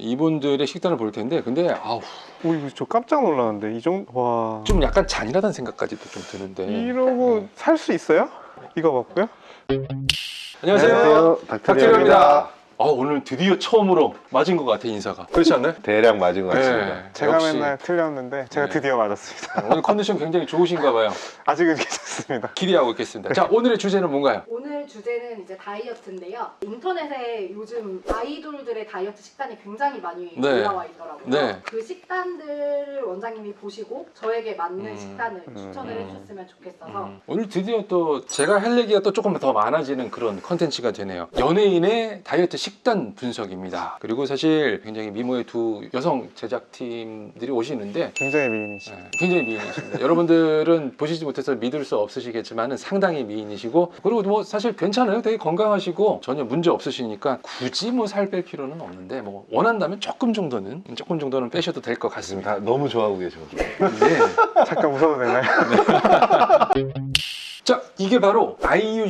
이분들의 식단을 볼 텐데 근데 아우 오 이거 저 깜짝 놀랐는데 이 정도 와 좀 약간 잔인하다는 생각까지도 좀 드는데 이러고 살 수 있어요? 이거 먹고요? 안녕하세요 닥터리입니다. 닥터리입니다 아 오늘 드디어 처음으로 맞은 것 같아 인사가 그렇지 않나요? 대략 맞은 것 같습니다. 네, 제가 역시 맨날 틀렸는데 제가 네. 드디어 맞았습니다. 오늘 컨디션 굉장히 좋으신가 봐요 아직은 괜찮습니다. 기대하고 있겠습니다 자 오늘의 주제는 뭔가요? 오늘 주제는 이제 다이어트인데요. 인터넷에 요즘 아이돌들의 다이어트 식단이 굉장히 많이 네. 올라와 있더라고요. 네. 그 식단들을 원장님이 보시고 저에게 맞는 음. 식단을 음. 추천을 음. 해주셨으면 좋겠어서 음, 오늘 드디어 또 제가 할 얘기가 또 조금 더 많아지는 그런 컨텐츠가 되네요 연예인의 다이어트 식단 분석입니다 그리고 사실 굉장히 미모의 두 여성 제작팀들이 오시는데 굉장히 미인이시. 네, 굉장히 미인이십니다. 여러분들은 보시지 못해서 믿을 수 없으시겠지만 상당히 미인이시고 그리고 뭐 사실 괜찮아요. 되게 건강하시고 전혀 문제 없으시니까 굳이 뭐 살 뺄 필요는 없는데 뭐 원한다면 조금 정도는 조금 정도는 빼셔도 될 것 같습니다. 다 너무 좋아하고 계셔. 네. 잠깐 웃어도 되나요? 자 이게 바로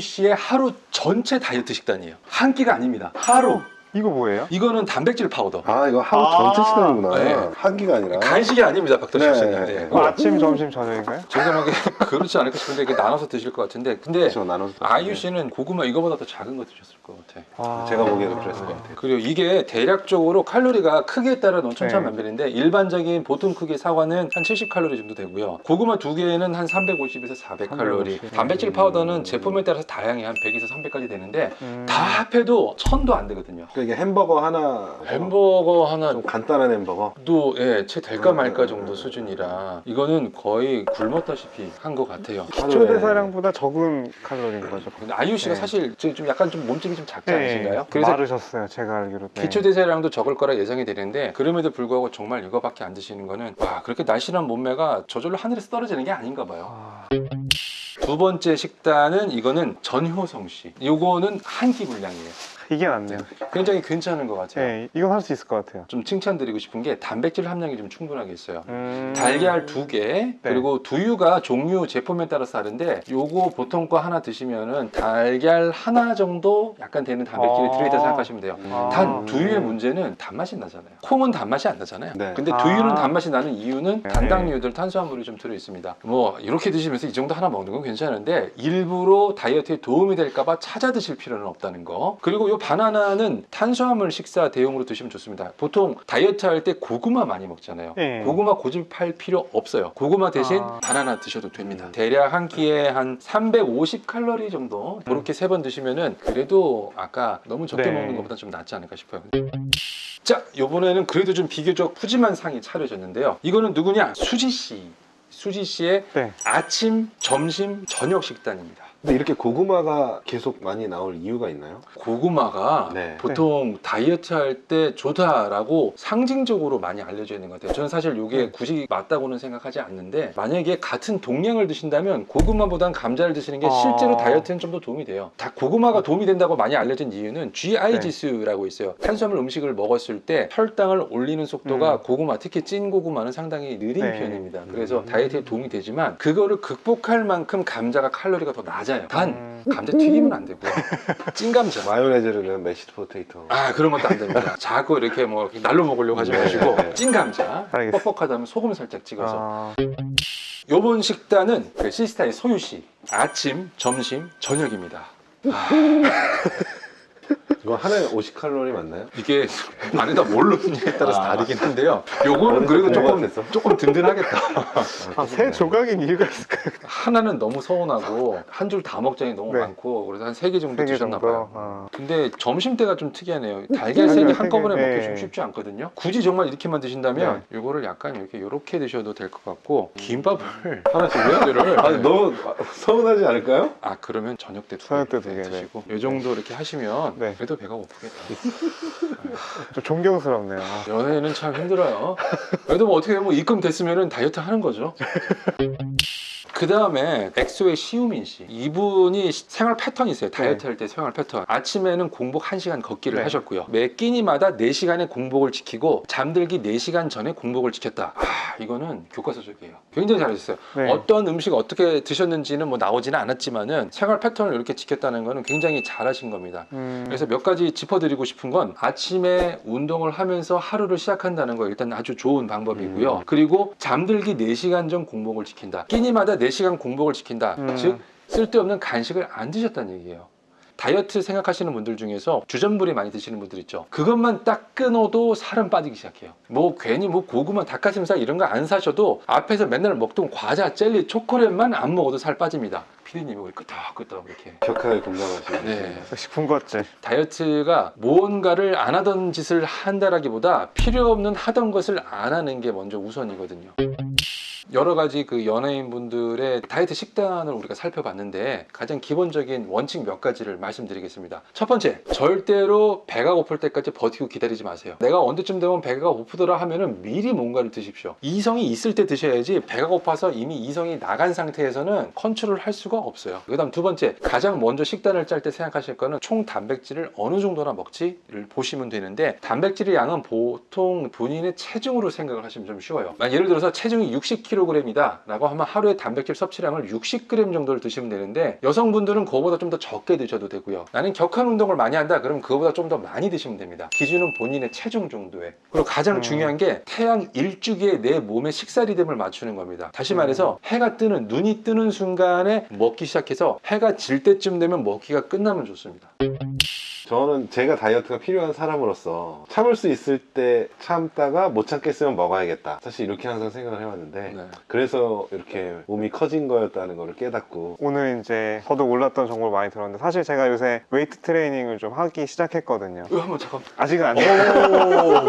씨의 하루 전체 다이어트 식단이에요. 한 끼가 아닙니다. 하루. 이거 뭐예요? 이거는 단백질 파우더. 아 이거 하루 아, 전체 시간이구나. 네. 한 끼가 아니라. 간식이 아닙니다, 박도식 네, 씨는. 네, 네. 네. 뭐 아침, 점심, 저녁인가요? 정당하게 그렇지 않을까 싶은데 이게 나눠서 드실 것 같은데 근데 그렇죠 나눠서. 아이유 씨는 고구마 이거보다 더 작은 거 드셨을 것 같아. 아, 제가 보기에도 그랬을 것 같아요. 그리고 이게 대략적으로 칼로리가 크기에 따라 네. 천차만별인데 일반적인 보통 크기 사과는 한 70칼로리 정도 되고요. 고구마 두 개에는 한 350에서 400칼로리. 350. 단백질 파우더는 제품에 따라서 다양히 한 100에서 300까지 되는데 음. 다 합해도 1000도 안 되거든요. 그러니까 이게 햄버거 하나. 햄버거 하나 좀 간단한 햄버거. 도 예, 채 될까 음, 말까 음, 정도 음. 수준이라 이거는 거의 굶었다시피 한 것 같아요. 기초 대사량보다 적은 칼로리인 거죠. 근데 아이유 씨가 네. 사실 좀좀 약간 좀 몸집이 좀 작지 네, 않으신가요? 그래서 마르셨어요. 제가 알기로. 네. 기초 대사량도 적을 거라 예상이 되는데 그럼에도 불구하고 정말 이거밖에 안 드시는 거는 와 그렇게 날씬한 몸매가 저절로 하늘에서 떨어지는 게 아닌가 봐요. 아, 두 번째 식단은 이거는 전효성 씨. 이거는 한 끼 분량이에요. 이게 낫네요. 굉장히 괜찮은 것 같아요. 네, 이건 할 수 있을 것 같아요. 좀 칭찬드리고 싶은 게 단백질 함량이 좀 충분하게 있어요. 음. 달걀 두 개, 그리고 두유가 종류 제품에 따라서 다른데 요거 보통 거 하나 드시면은 달걀 하나 정도 약간 되는 단백질이 아. 들어있다 생각하시면 돼요. 아. 단 두유의 문제는 단맛이 나잖아요. 콩은 단맛이 안 나잖아요. 네. 근데 아. 두유는 단맛이 나는 이유는 네. 단당류들 탄수화물이 좀 들어 있습니다. 뭐 이렇게 드시면서 이 정도 하나 먹는 건 괜찮은데 일부러 다이어트에 도움이 될까봐 찾아 드실 필요는 없다는 거. 그리고 이 바나나는 탄수화물 식사 대용으로 드시면 좋습니다. 보통 다이어트 할 때 고구마 많이 먹잖아요. 네. 고구마 고집할 필요 없어요. 고구마 대신 아. 바나나 드셔도 됩니다. 음. 대략 한 끼에 한 350 칼로리 정도 그렇게 세번 드시면은 그래도 아까 너무 적게 네. 먹는 것보다 좀 낫지 않을까 싶어요. 자, 이번에는 그래도 좀 비교적 푸짐한 상이 차려졌는데요. 이거는 누구냐? 수지 씨. 수지 씨의 네. 아침, 점심, 저녁 식단입니다. 근데 이렇게 고구마가 계속 많이 나올 이유가 있나요? 고구마가 네. 보통 다이어트 할 때 좋다라고 상징적으로 많이 알려져 있는 것 같아요. 저는 사실 이게 네. 굳이 맞다고는 생각하지 않는데 만약에 같은 동량을 드신다면 고구마보단 감자를 드시는 게 아. 실제로 다이어트는 좀 더 도움이 돼요. 다 고구마가 도움이 된다고 많이 알려진 이유는 GI 네. 지수라고 있어요. 탄수화물 음식을 먹었을 때 혈당을 올리는 속도가 음. 고구마, 특히 찐 고구마는 상당히 느린 네. 편입니다. 그래서 음. 다이어트에 도움이 되지만 그거를 극복할 만큼 감자가 칼로리가 더 낮아 요. 단 음. 감자 튀기면 안 되고요. 찐 감자. 마요네즈를 넣은 mashed potato. 아 그런 것도 안 됩니다. 자꾸 이렇게 뭐 이렇게 날로 먹으려고 하지 네, 마시고 네. 찐 감자 알겠습니다. 뻑뻑하다면 소금 살짝 찍어서. 아, 요번 식단은 그 시스타의 소유 씨 아침, 점심, 저녁입니다. 이거 하나에 50칼로리 맞나요? 이게 안에다 뭘 넣느냐에 따라서 아. 다르긴 한데요. 요거는 그래도 조금 됐어. 조금 든든하겠다. 아, 세 조각인 이유가 있을까요? 하나는 너무 서운하고 한 줄 다 먹자니 너무 네. 많고 그래서 한 세 개 정도 세개 드셨나 정도. 봐요. 아. 근데 점심 때가 좀 특이하네요. 달걀 세 개 한꺼번에 세 개, 먹기 네. 좀 쉽지 않거든요. 굳이 정말 이렇게만 드신다면 이거를 약간 이렇게 이렇게 드셔도 될 것 같고 김밥을 하나씩요? 아니 너무 서운하지 않을까요? 아 그러면 저녁 때두 저녁 개 때두 개, 네. 드시고 이 정도 이렇게 하시면 네. 그래도 배가 고프겠다. 좀 존경스럽네요. 아, 연애는 참 힘들어요. 그래도 뭐 어떻게 뭐 입금 됐으면 다이어트 하는 거죠. 그 다음에 엑소의 시우민 씨 이분이 시- 생활 패턴이 있어요 다이어트 할때 생활 패턴 아침에는 공복 1시간 걷기를 네. 하셨고요 매 끼니마다 4시간의 공복을 지키고 잠들기 4시간 전에 공복을 지켰다 아 이거는 교과서적이에요 굉장히 잘하셨어요 네. 어떤 음식 어떻게 드셨는지는 뭐 나오지는 않았지만은 생활 패턴을 이렇게 지켰다는 거는 굉장히 잘하신 겁니다 음, 그래서 몇몇 가지 짚어드리고 싶은 건 아침에 운동을 하면서 하루를 시작한다는 거 일단 아주 좋은 방법이고요. 음. 그리고 잠들기 4시간 전 공복을 지킨다. 끼니마다 4시간 공복을 지킨다. 음. 즉 쓸데없는 간식을 안 드셨다는 얘기예요. 다이어트 생각하시는 분들 중에서 주전부리 많이 드시는 분들 있죠. 그것만 딱 끊어도 살은 빠지기 시작해요. 뭐 괜히 뭐 고구마, 닭가슴살 이런 거 안 사셔도 앞에서 맨날 먹던 과자, 젤리, 초콜릿만 안 먹어도 살 빠집니다. 피디님이 우리 끄덕끄덕 이렇게. 격하게 공감하시는 네. 식품 것질. 다이어트가 무언가를 안 하던 짓을 한다라기보다 필요 없는 하던 것을 안 하는 게 먼저 우선이거든요. 여러 가지 그 연예인분들의 다이어트 식단을 우리가 살펴봤는데 가장 기본적인 원칙 몇 가지를 말씀드리겠습니다. 첫 번째, 절대로 배가 고플 때까지 버티고 기다리지 마세요. 내가 언제쯤 되면 배가 고프더라 하면은 미리 뭔가를 드십시오. 이성이 있을 때 드셔야지 배가 고파서 이미 이성이 나간 상태에서는 컨트롤 할 수가 없어요. 그 다음 두 번째, 가장 먼저 식단을 짤 때 생각하실 거는 총 단백질을 어느 정도나 먹지를 보시면 되는데 단백질의 양은 보통 본인의 체중으로 생각을 하시면 좀 쉬워요. 예를 들어서 체중이 60kg 이다 라고 하면 하루에 단백질 섭취량을 60g 정도를 드시면 되는데 여성분들은 그거보다 좀 더 적게 드셔도 되고요. 나는 격한 운동을 많이 한다 그러면 그거보다 좀 더 많이 드시면 됩니다. 기준은 본인의 체중 정도에. 그리고 가장 음. 중요한 게 태양 일주기에 내 몸의 식사 리듬을 맞추는 겁니다. 다시 말해서 해가 뜨는 눈이 뜨는 순간에 먹기 시작해서 해가 질 때쯤 되면 먹기가 끝나면 좋습니다. 저는 제가 다이어트가 필요한 사람으로서 참을 수 있을 때 참다가 못 참겠으면 먹어야겠다. 사실 이렇게 항상 생각을 해왔는데 네. 그래서 이렇게 몸이 커진 거였다는 걸 깨닫고 오늘 이제 저도 몰랐던 정보를 많이 들었는데 사실 제가 요새 웨이트 트레이닝을 좀 하기 시작했거든요. 이거 한번 잠깐. 아직은 안 돼요.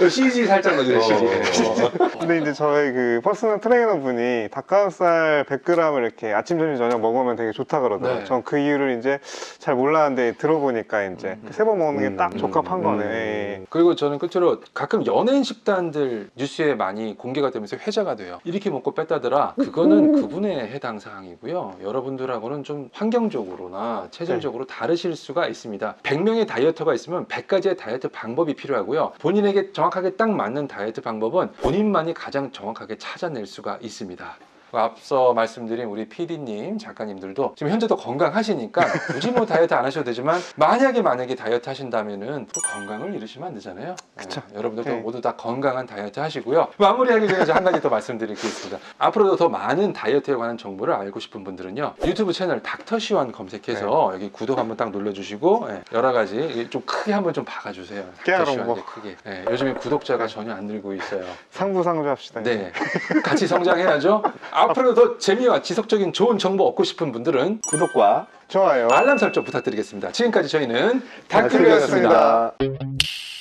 오, CG 살짝. CG. 어. 근데 이제 저희 그 personal trainer 분이 닭가슴살 100g을 이렇게 아침, 점심, 저녁 먹으면 되게 좋다 그러더라고요. 네. 전 그 이유를 이제 잘 몰랐는데 들어보니까 이제 음. 세번 먹는 게 딱 음. 적합한 음. 거네. 예. 그리고 저는 끝으로 가끔 연예인 식단들 뉴스에 많이 공개가 되면서 회자가 돼요. 이렇게 먹고 뺐다더라. 그거는 그분의 해당 사항이고요. 여러분들하고는 좀 환경적으로나 체질적으로 다르실 수가 있습니다. 100명의 dieter가 있으면 100가지의 다이어트 방법이 필요하고요. 본인에게 정확하게 딱 맞는 다이어트 방법은 본인만이 가장 정확하게 찾아낼 수가 있습니다. 앞서 말씀드린 우리 PD님, 작가님들도 지금 현재도 건강하시니까 굳이 뭐 다이어트 안 하셔도 되지만 만약에 만약에 다이어트 하신다면은 또 건강을 잃으시면 안 되잖아요. 그쵸. 네, 여러분들도 네. 모두 다 건강한 다이어트 하시고요. 마무리하기 전에 한 가지 더 말씀드리겠습니다. 앞으로도 더 많은 다이어트에 관한 정보를 알고 싶은 분들은요. 유튜브 채널 닥터시완 검색해서 네. 여기 구독 한번 딱 눌러주시고 예, 여러 가지 좀 크게 한번 좀 박아주세요. 깨알은 뭐. 예, 크게. 예, 요즘에 구독자가 전혀 안 늘고 있어요. 상부상조 합시다. 네, 같이 성장해야죠. 앞으로 더 재미와 지속적인 좋은 정보 얻고 싶은 분들은 구독과 좋아요. 알람 설정 부탁드리겠습니다. 지금까지 저희는. 닥터리였습니다.